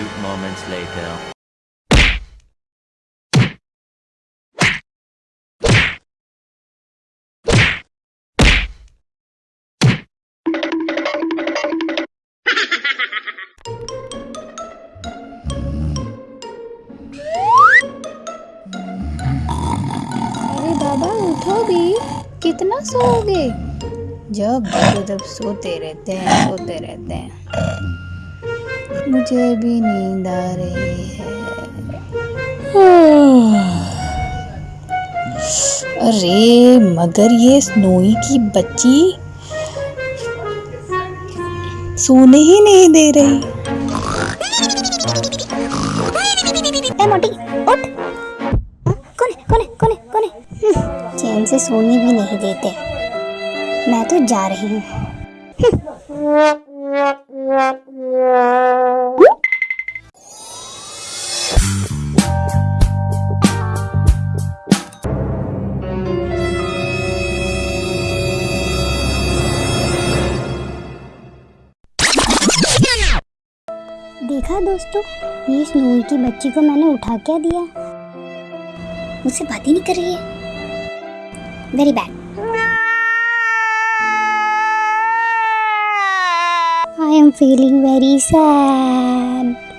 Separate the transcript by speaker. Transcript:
Speaker 1: few moments later. कितना सोओगे? जब जब सोते रहते हैं सोते रहते हैं। मुझे भी नींद आ रही है। अरे मगर ये स्नोई की बच्ची सोने ही नहीं दे रही।
Speaker 2: ए मोटी उठ। कौन कौन कौन कौन चैन से सोने भी नहीं देते। मैं तो जा रही हूँ। देखा दोस्तों, ये स्नोई की बच्ची को मैंने उठा क्या दिया? मुझसे बात ही नहीं कर रही है। Very bad am feeling very sad.